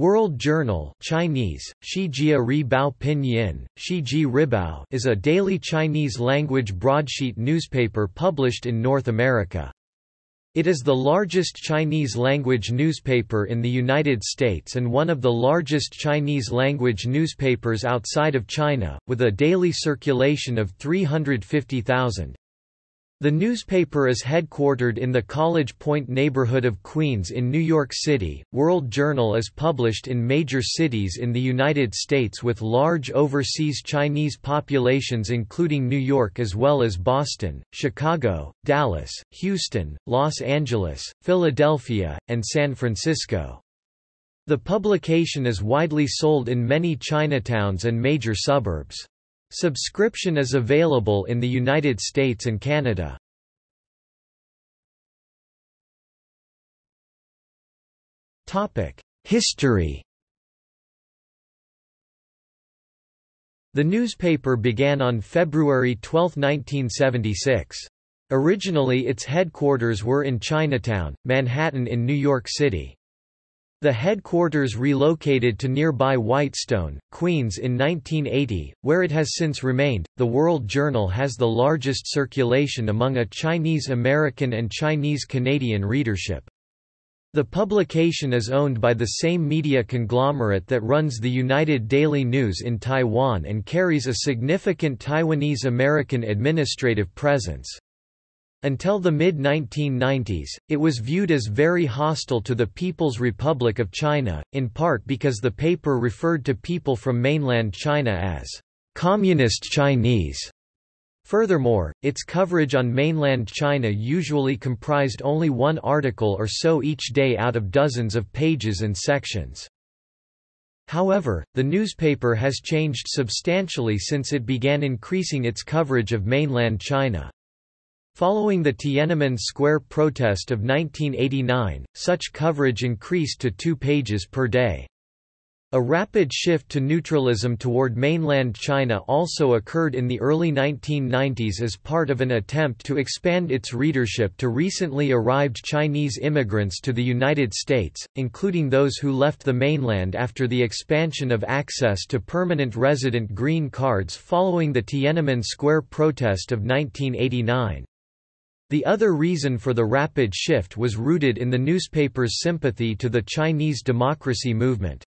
World Journal Chinese, Ribao Pinyin, Shiji Ribao is a daily Chinese-language broadsheet newspaper published in North America. It is the largest Chinese-language newspaper in the United States and one of the largest Chinese-language newspapers outside of China, with a daily circulation of 350,000. The newspaper is headquartered in the College Point neighborhood of Queens in New York City. World Journal is published in major cities in the United States with large overseas Chinese populations including New York as well as Boston, Chicago, Dallas, Houston, Los Angeles, Philadelphia, and San Francisco. The publication is widely sold in many Chinatowns and major suburbs. Subscription is available in the United States and Canada. History The newspaper began on February 12, 1976. Originally its headquarters were in Chinatown, Manhattan in New York City. The headquarters relocated to nearby Whitestone, Queens in 1980, where it has since remained. The World Journal has the largest circulation among a Chinese American and Chinese Canadian readership. The publication is owned by the same media conglomerate that runs the United Daily News in Taiwan and carries a significant Taiwanese American administrative presence. Until the mid-1990s, it was viewed as very hostile to the People's Republic of China, in part because the paper referred to people from mainland China as «Communist Chinese». Furthermore, its coverage on mainland China usually comprised only one article or so each day out of dozens of pages and sections. However, the newspaper has changed substantially since it began increasing its coverage of mainland China. Following the Tiananmen Square protest of 1989, such coverage increased to two pages per day. A rapid shift to neutralism toward mainland China also occurred in the early 1990s as part of an attempt to expand its readership to recently arrived Chinese immigrants to the United States, including those who left the mainland after the expansion of access to permanent resident green cards following the Tiananmen Square protest of 1989. The other reason for the rapid shift was rooted in the newspaper's sympathy to the Chinese democracy movement.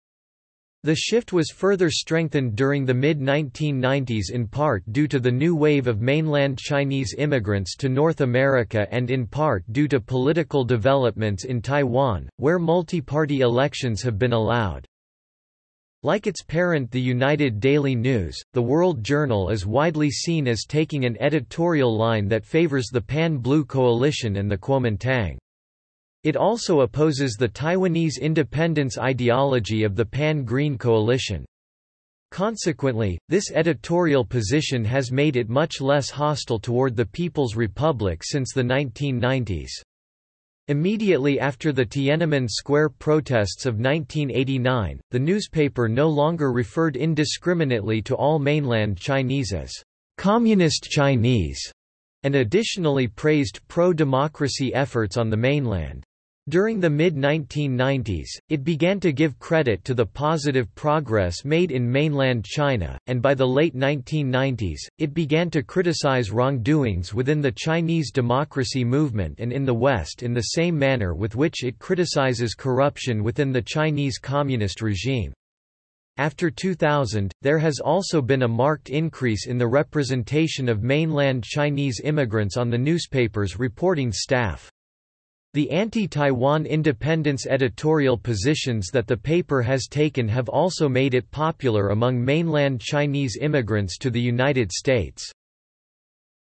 The shift was further strengthened during the mid-1990s in part due to the new wave of mainland Chinese immigrants to North America and in part due to political developments in Taiwan, where multi-party elections have been allowed. Like its parent the United Daily News, the World Journal is widely seen as taking an editorial line that favors the Pan-Blue Coalition and the Kuomintang. It also opposes the Taiwanese independence ideology of the Pan-Green Coalition. Consequently, this editorial position has made it much less hostile toward the People's Republic since the 1990s. Immediately after the Tiananmen Square protests of 1989, the newspaper no longer referred indiscriminately to all mainland Chinese as Communist Chinese, and additionally praised pro-democracy efforts on the mainland. During the mid-1990s, it began to give credit to the positive progress made in mainland China, and by the late 1990s, it began to criticize wrongdoings within the Chinese democracy movement and in the West in the same manner with which it criticizes corruption within the Chinese communist regime. After 2000, there has also been a marked increase in the representation of mainland Chinese immigrants on the newspaper's reporting staff. The anti-Taiwan independence editorial positions that the paper has taken have also made it popular among mainland Chinese immigrants to the United States.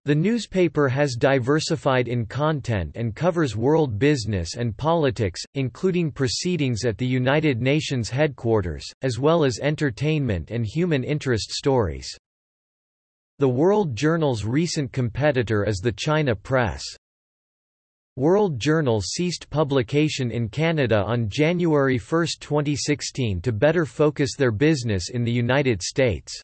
The newspaper has diversified in content and covers world business and politics, including proceedings at the United Nations headquarters, as well as entertainment and human interest stories. The World Journal's recent competitor is the China Press. World Journal ceased publication in Canada on January 1, 2016 to better focus their business in the United States.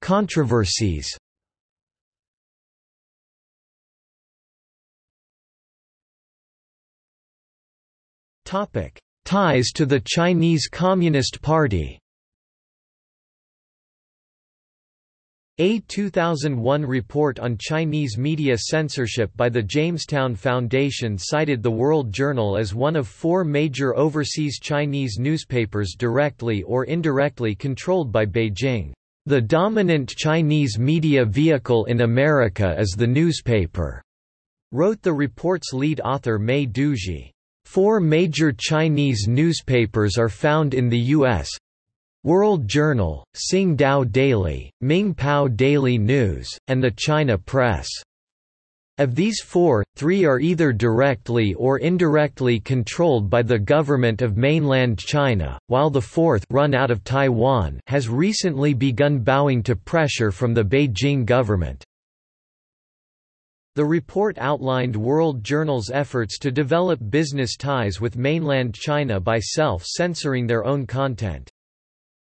Controversies Ties to the Chinese Communist Party A 2001 report on Chinese media censorship by the Jamestown Foundation cited the World Journal as one of four major overseas Chinese newspapers directly or indirectly controlled by Beijing. The dominant Chinese media vehicle in America is the newspaper, wrote the report's lead author Mei Duzhe. Four major Chinese newspapers are found in the U.S. World Journal, Tsingtao Daily, Mingpao Daily News, and the China Press. Of these four, three are either directly or indirectly controlled by the government of mainland China, while the fourth run out of Taiwan has recently begun bowing to pressure from the Beijing government. The report outlined World Journal's efforts to develop business ties with mainland China by self-censoring their own content.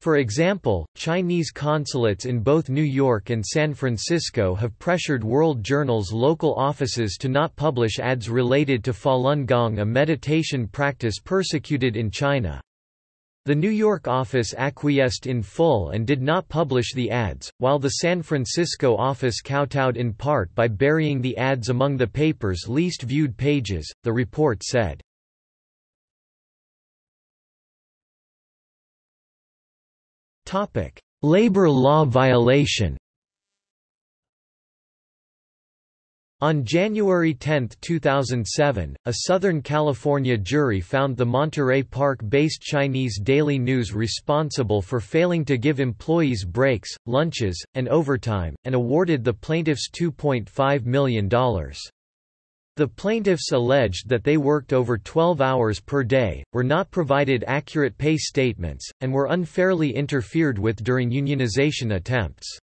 For example, Chinese consulates in both New York and San Francisco have pressured World Journal's local offices to not publish ads related to Falun Gong a meditation practice persecuted in China. The New York office acquiesced in full and did not publish the ads, while the San Francisco office kowtowed in part by burying the ads among the paper's least viewed pages, the report said. Labor law violation On January 10, 2007, a Southern California jury found the Monterey Park-based Chinese Daily News responsible for failing to give employees breaks, lunches, and overtime, and awarded the plaintiffs $2.5 million. The plaintiffs alleged that they worked over 12 hours per day, were not provided accurate pay statements, and were unfairly interfered with during unionization attempts.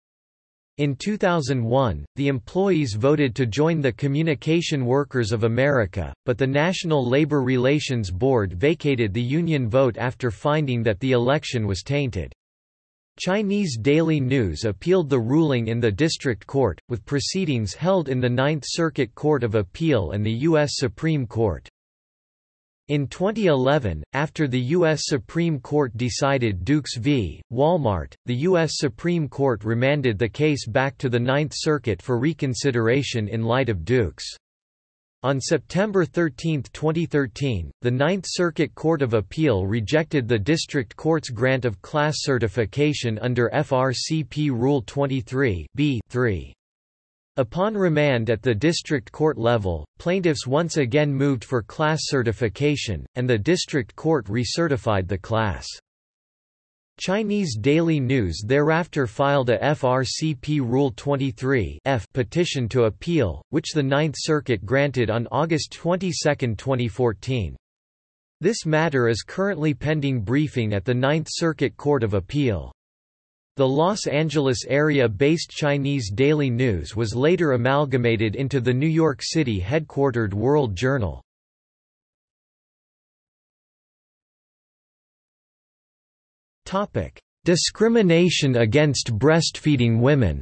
In 2001, the employees voted to join the Communication Workers of America, but the National Labor Relations Board vacated the union vote after finding that the election was tainted. Chinese Daily News appealed the ruling in the district court, with proceedings held in the Ninth Circuit Court of Appeal and the U.S. Supreme Court. In 2011, after the U.S. Supreme Court decided Dukes v. Walmart, the U.S. Supreme Court remanded the case back to the Ninth Circuit for reconsideration in light of Dukes. On September 13, 2013, the Ninth Circuit Court of Appeal rejected the district court's grant of class certification under FRCP Rule 23 3 Upon remand at the district court level, plaintiffs once again moved for class certification, and the district court recertified the class. Chinese Daily News thereafter filed a FRCP Rule 23 F petition to appeal, which the Ninth Circuit granted on August 22, 2014. This matter is currently pending briefing at the Ninth Circuit Court of Appeal. The Los Angeles area-based Chinese Daily News was later amalgamated into the New York City headquartered World Journal. Topic: Discrimination against breastfeeding women.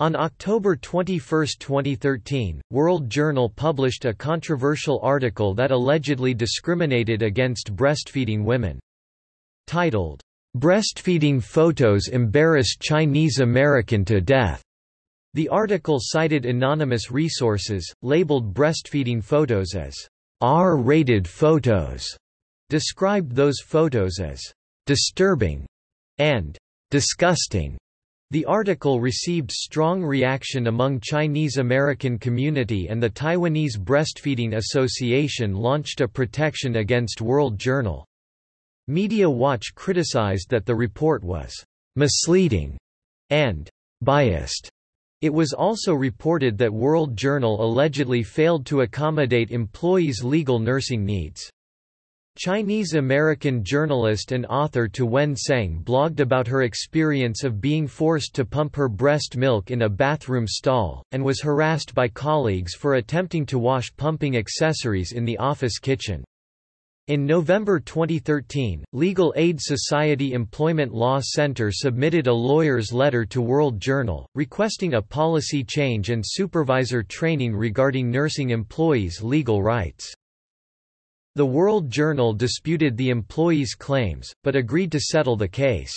On October 21, 2013, World Journal published a controversial article that allegedly discriminated against breastfeeding women. Titled, "'Breastfeeding Photos Embarrass Chinese American to Death' The article cited anonymous resources, labeled breastfeeding photos as R-rated photos, described those photos as disturbing and disgusting. The article received strong reaction among Chinese American community and the Taiwanese Breastfeeding Association launched a protection against World Journal. Media Watch criticized that the report was misleading and biased. It was also reported that World Journal allegedly failed to accommodate employees' legal nursing needs. Chinese-American journalist and author Tu Wen Tseng blogged about her experience of being forced to pump her breast milk in a bathroom stall, and was harassed by colleagues for attempting to wash pumping accessories in the office kitchen. In November 2013, Legal Aid Society Employment Law Center submitted a lawyer's letter to World Journal, requesting a policy change and supervisor training regarding nursing employees' legal rights. The World Journal disputed the employees' claims, but agreed to settle the case.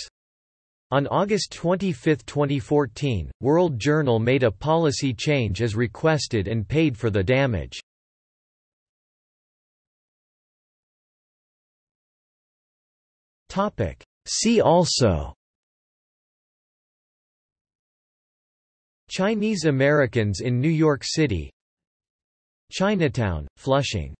On August 25, 2014, World Journal made a policy change as requested and paid for the damage. See also Chinese Americans in New York City Chinatown, Flushing